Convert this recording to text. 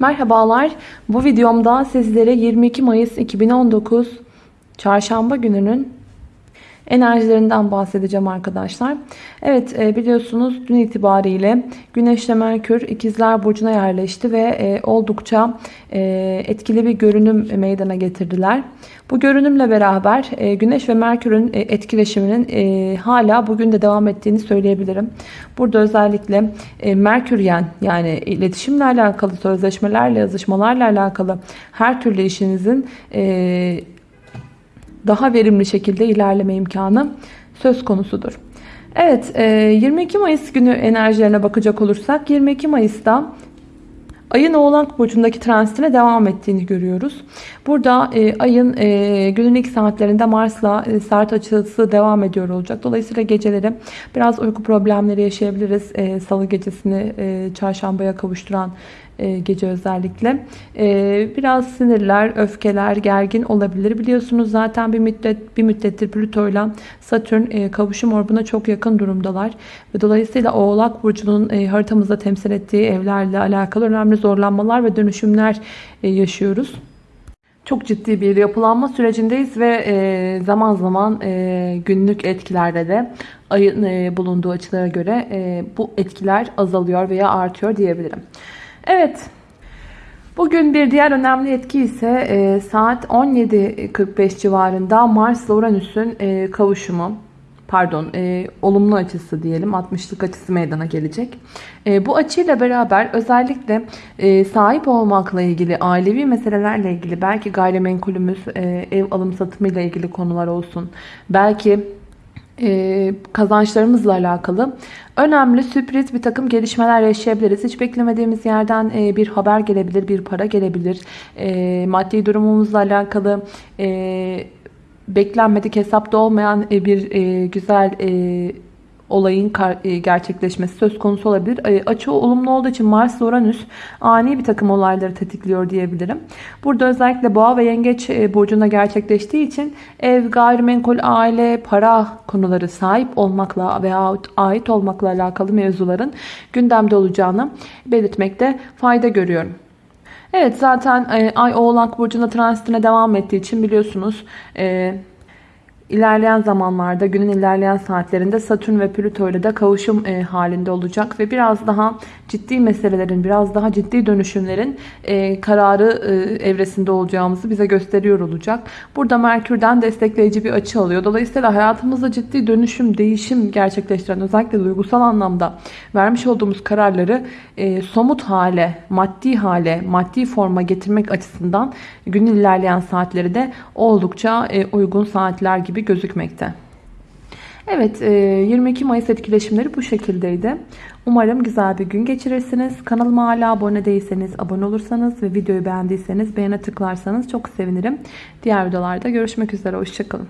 Merhabalar. Bu videomda sizlere 22 Mayıs 2019 Çarşamba gününün enerjilerinden bahsedeceğim arkadaşlar. Evet e, biliyorsunuz dün itibariyle Güneş ile Merkür ikizler burcuna yerleşti ve e, oldukça e, etkili bir görünüm meydana getirdiler. Bu görünümle beraber Güneş ve Merkür'ün etkileşiminin hala bugün de devam ettiğini söyleyebilirim. Burada özellikle Merküryen yani iletişimle alakalı, sözleşmelerle, yazışmalarla alakalı her türlü işinizin daha verimli şekilde ilerleme imkanı söz konusudur. Evet 22 Mayıs günü enerjilerine bakacak olursak 22 Mayıs'ta Ayın Oğlak Burcu'ndaki transitine devam ettiğini görüyoruz. Burada e, ayın e, günün ilk saatlerinde Mars'la e, sert açısı devam ediyor olacak. Dolayısıyla geceleri biraz uyku problemleri yaşayabiliriz. E, Salı gecesini e, çarşambaya kavuşturan e, gece özellikle. E, biraz sinirler, öfkeler, gergin olabilir. Biliyorsunuz zaten bir müddet bir müddettir Plüto ile Satürn e, kavuşum orbuna çok yakın durumdalar. Ve dolayısıyla Oğlak Burcu'nun haritamızda temsil ettiği evlerle alakalı önemli zorlanmalar ve dönüşümler yaşıyoruz. Çok ciddi bir yapılanma sürecindeyiz ve zaman zaman günlük etkilerde de ayın bulunduğu açılara göre bu etkiler azalıyor veya artıyor diyebilirim. Evet. Bugün bir diğer önemli etki ise e, saat 17.45 civarında Mars ile Uranüs'ün e, kavuşumu. Pardon, e, olumlu açısı diyelim. 60'lık açısı meydana gelecek. E, bu açıyla beraber özellikle e, sahip olmakla ilgili, ailevi meselelerle ilgili, belki gayrimenkulümüz, e, ev alım satımı ile ilgili konular olsun. Belki e, kazançlarımızla alakalı önemli sürpriz bir takım gelişmeler yaşayabiliriz. Hiç beklemediğimiz yerden e, bir haber gelebilir, bir para gelebilir. E, maddi durumumuzla alakalı beklenmedik hesapta olmayan bir güzel olayın e, gerçekleşmesi söz konusu olabilir. E, açı olumlu olduğu için Mars Uranüs ani bir takım olayları tetikliyor diyebilirim. Burada özellikle boğa ve yengeç e, burcunda gerçekleştiği için ev, gayrimenkul, aile, para konuları sahip olmakla veya ait olmakla alakalı mevzuların gündemde olacağını belirtmekte fayda görüyorum. Evet zaten Ay Oğlak Burcu'nda transitine devam ettiği için biliyorsunuz İlerleyen zamanlarda günün ilerleyen saatlerinde Satürn ve Plüto ile de kavuşum e, halinde olacak ve biraz daha ciddi meselelerin, biraz daha ciddi dönüşümlerin e, kararı e, evresinde olacağımızı bize gösteriyor olacak. Burada Merkür'den destekleyici bir açı alıyor. Dolayısıyla hayatımızda ciddi dönüşüm, değişim gerçekleştiren özellikle duygusal anlamda vermiş olduğumuz kararları e, somut hale, maddi hale, maddi forma getirmek açısından günün ilerleyen saatleri de oldukça e, uygun saatler gibi gibi gözükmekte. Evet 22 e, Mayıs etkileşimleri bu şekildeydi. Umarım güzel bir gün geçirirsiniz. Kanalıma hala abone değilseniz abone olursanız ve videoyu beğendiyseniz beğene tıklarsanız çok sevinirim. Diğer videolarda görüşmek üzere. Hoşçakalın.